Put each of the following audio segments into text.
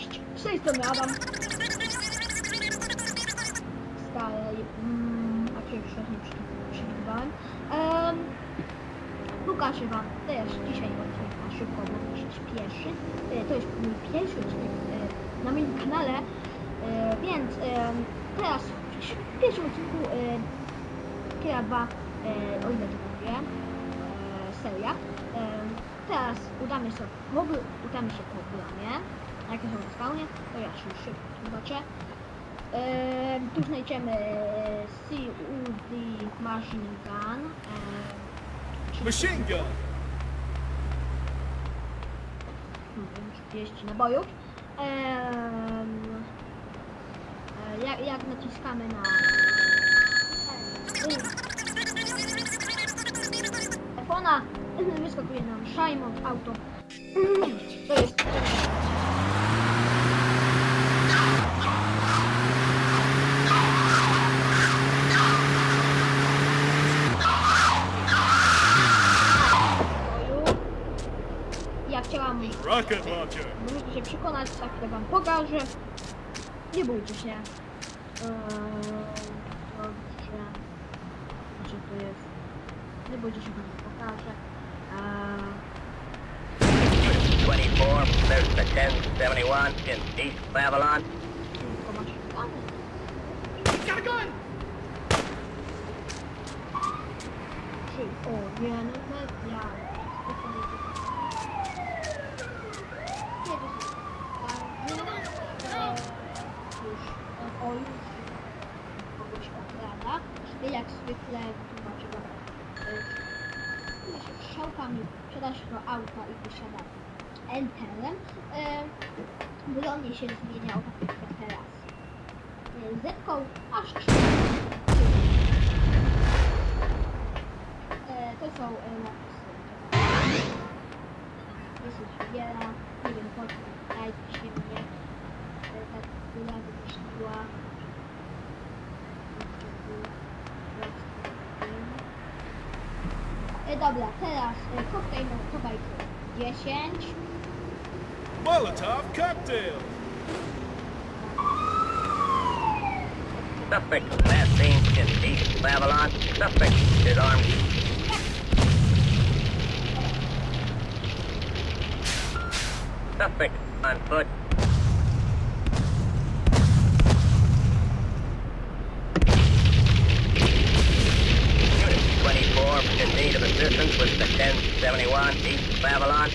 Cześć, z tej strony Adam. Stary, mm, a cię już nie przy- przewidywałem. Um, pokażę wam też dzisiaj odcinek na szybko, bo śpieszy. E, To jest mój pierwszy odcinek e, na moim kanale, e, więc e, teraz w pierwszym odcinku e, Kira 2, e, o ile to mówię, e, seria. E, teraz udamy ogóle udamy się po bramie. Jak są na spawnie, to ja się szybko zobaczę. E, tu znajdziemy e, CUD Machine Gun. E, czyli- Machine gun. Hmm, 30 nabojów. Em, e, jak, jak naciskamy na telefona, wyskakuje nam Shimon Auto. To jest Możecie się przekonać, za chwilę wam pokażę. Nie bójcie się. Eee, dobrze. Gdzie to jest? Nie bójcie się, wam pokażę. Eee, 24, there's the 1071 in East Babylon. Got a gun. Czyli, o, nie, no media. O, o, już kogoś okrada. Jak zwykle tłumaczę wam. e, strzałkami wsiadasz do auta i wysiada enterem. E, Bronie się zmieniał tak jak teraz. E, aż trzy. To są napisy. Jest wiele, nie wiem po co, dajcie się mnie. E, tak która wymyśliła. Dobra, teraz e, koktajl Mołotowa 10. Molotov cocktail. Suspect last seen in East Babylon. Suspect is armed. Suspect on foot. resistance was the 1071 East Babylon.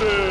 Master!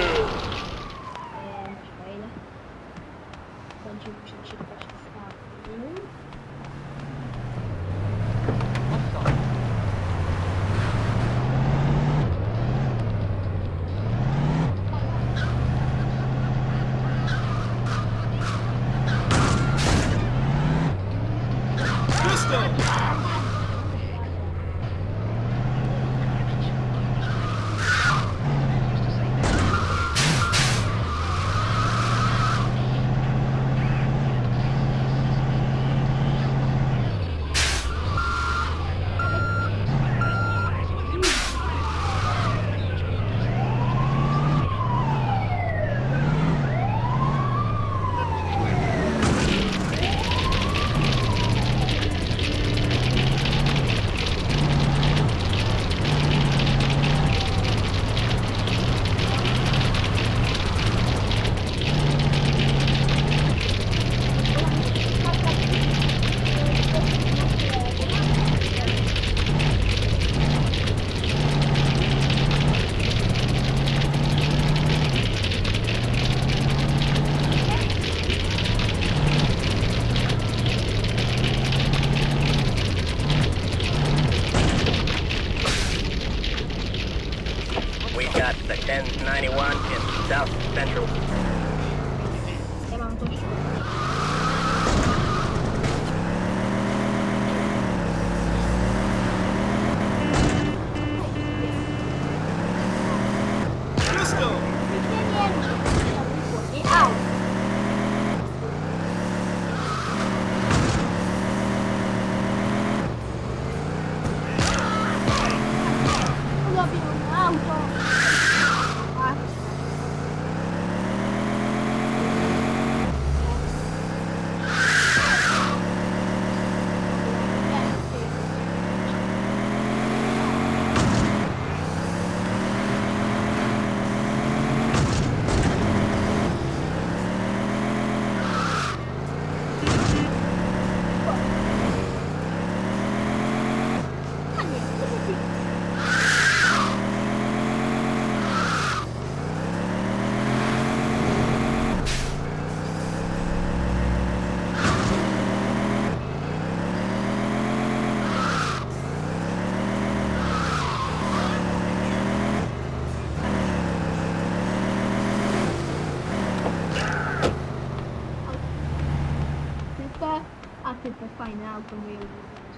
Fajne auto moje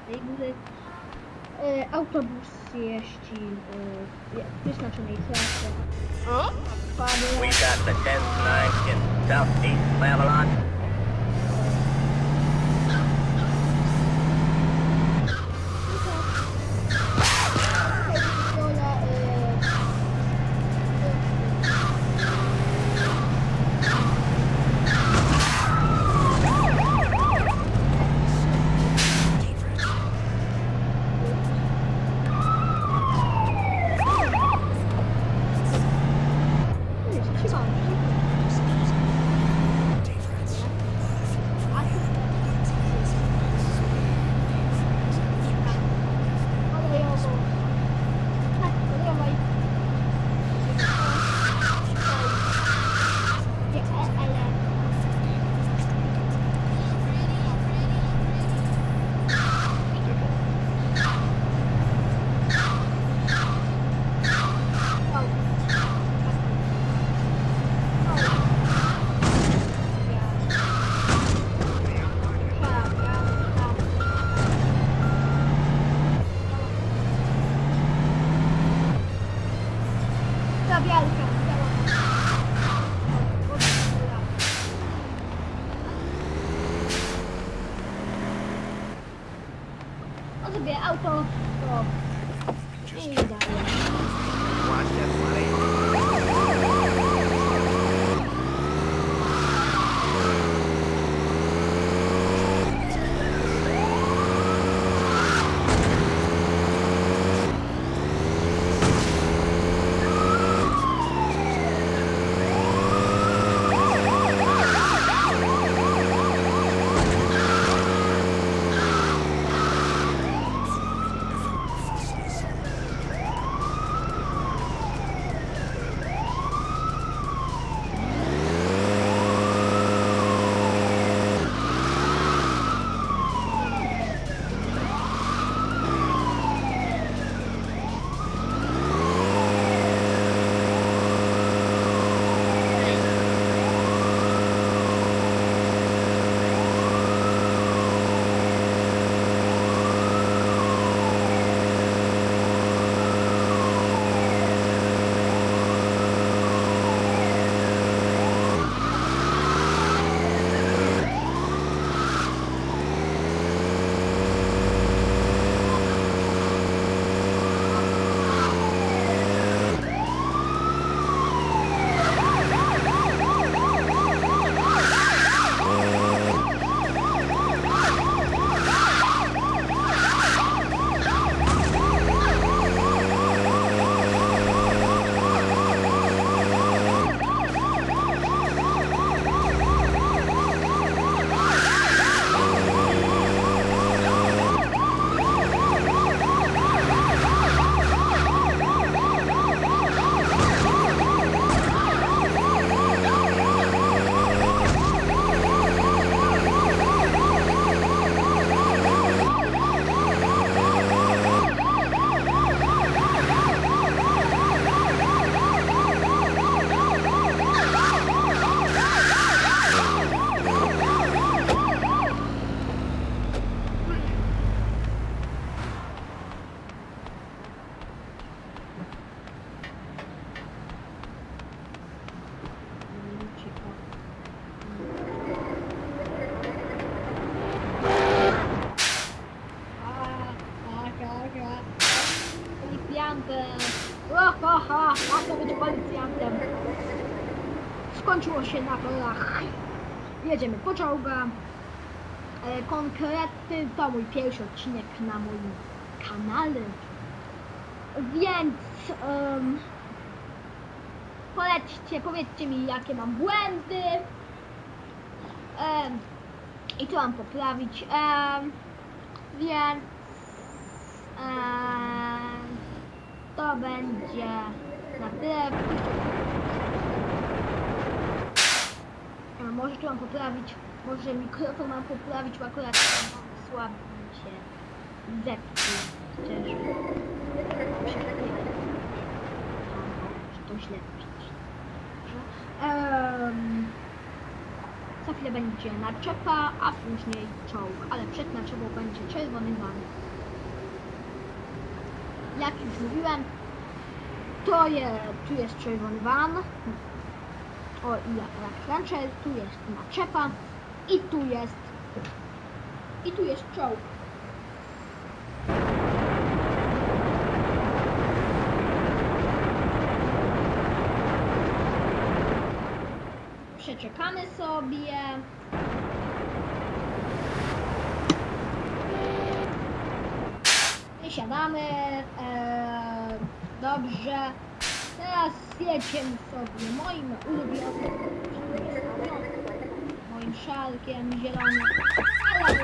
tej góry. E, autobus jeździ w wyznaczonej trasie. Panie, We got the 109 in southeast Babylon. bielka. Então. Policjantem. Skończyło się na rolach. Jedziemy po czołga. E, Konkretny to mój pierwszy odcinek na moim kanale. Więc em, polećcie, powiedzcie mi jakie mam błędy. Em, I co mam poprawić. Em, więc to będzie na tyle. Może tu mam poprawić, może mikrofon mam poprawić, bo akurat słaby mi się zepsuł. Czy to źle. Um, za chwilę będzie naczepa, a później czołg, ale przed naczepą będzie czerwony van. Jak już mówiłem, to je, tu jest czerwony van, o i jak Ranger, tu jest naczepa i tu jest i tu jest czołg. Przeczekamy sobie. Wysiadamy. E, dobrze. Teraz jedziemy sobie moim ulubionym moim szalkiem zielonym. Ale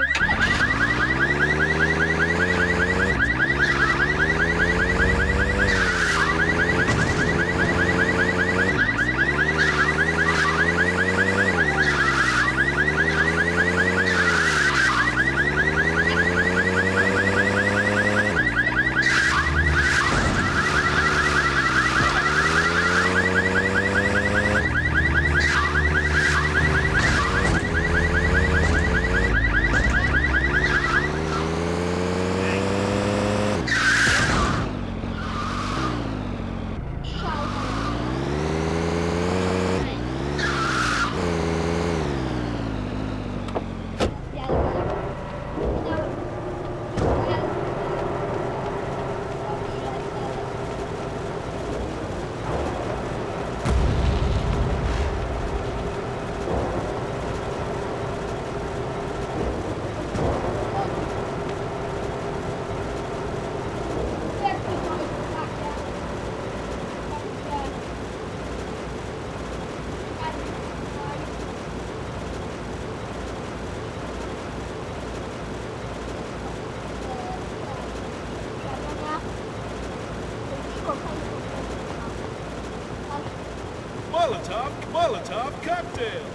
Molotov, Molotov cocktail.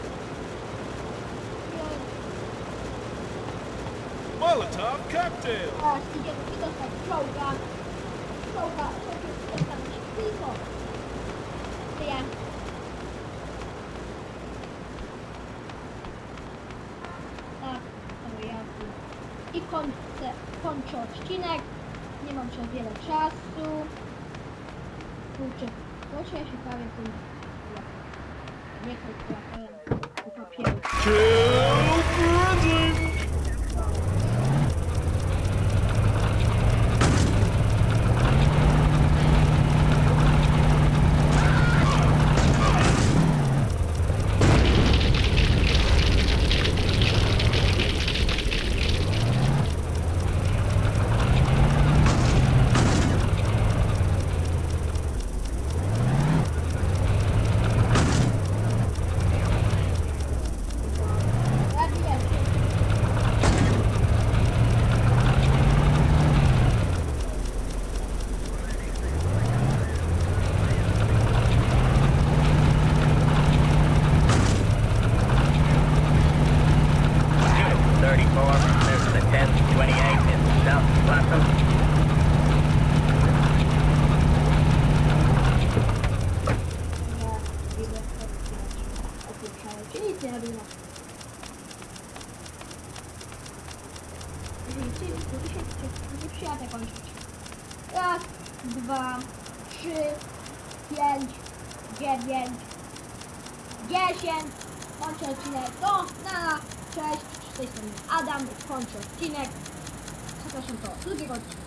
Molotov cocktail. Teraz idziemy czołga. Czołga, czołg jest tam tylko. To ja. Tak, to ja. I kończę, kończę odcinek. Nie mam już wiele czasu. Kurczę, proszę ja się prawie tym. Nie kalkulatorem, po kończyć. Raz, dwa, trzy, pięć, dziewięć, dziesięć. Kończę odcinek. No, na, cześć. Z tej strony Adam. Kończę odcinek. Zapraszam do drugiego odcinka.